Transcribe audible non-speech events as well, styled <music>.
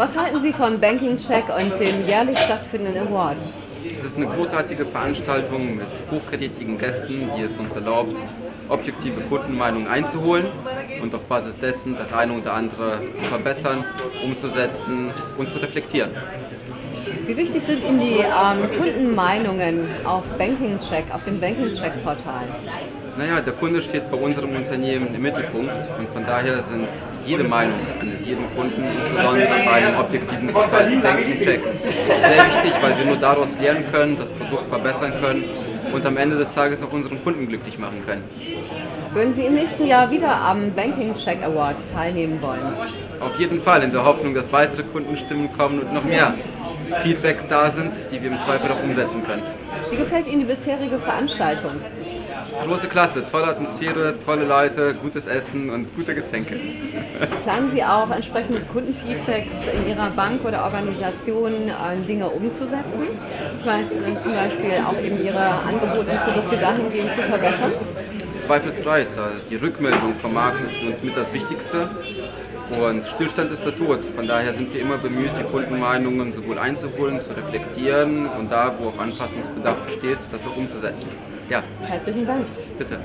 Was halten Sie von Banking Check und dem jährlich stattfindenden Award? Es ist eine großartige Veranstaltung mit hochkarätigen Gästen, die es uns erlaubt, objektive Kundenmeinungen einzuholen und auf Basis dessen das eine oder andere zu verbessern, umzusetzen und zu reflektieren. Wie wichtig sind Ihnen die ähm, Kundenmeinungen auf Banking Check, auf dem Banking Check Portal? Naja, der Kunde steht bei unserem Unternehmen im Mittelpunkt und von daher sind jede Meinung eines jeden Kunden, insbesondere bei einem objektiven Portal wie Banking Check, sehr wichtig, weil wir nur daraus lernen können, das Produkt verbessern können und am Ende des Tages auch unseren Kunden glücklich machen können. Würden Sie im nächsten Jahr wieder am Banking Check Award teilnehmen wollen? Auf jeden Fall, in der Hoffnung, dass weitere Kundenstimmen kommen und noch mehr Feedbacks da sind, die wir im Zweifel auch umsetzen können. Wie gefällt Ihnen die bisherige Veranstaltung? Große Klasse, tolle Atmosphäre, tolle Leute, gutes Essen und gute Getränke. <laughs> Planen Sie auch entsprechende Kundenfeedbacks in Ihrer Bank oder Organisation äh, Dinge umzusetzen? Zum Beispiel auch eben Ihre Angebote und Produkte dahingehend zu verbessern? Zweifelsfrei, die Rückmeldung vom Markt ist für uns mit das Wichtigste und Stillstand ist der Tod. Von daher sind wir immer bemüht, die Kundenmeinungen sowohl einzuholen, zu reflektieren und da, wo auch Anpassungsbedarf besteht, das auch umzusetzen. Ja. Herzlichen Dank. Bitte.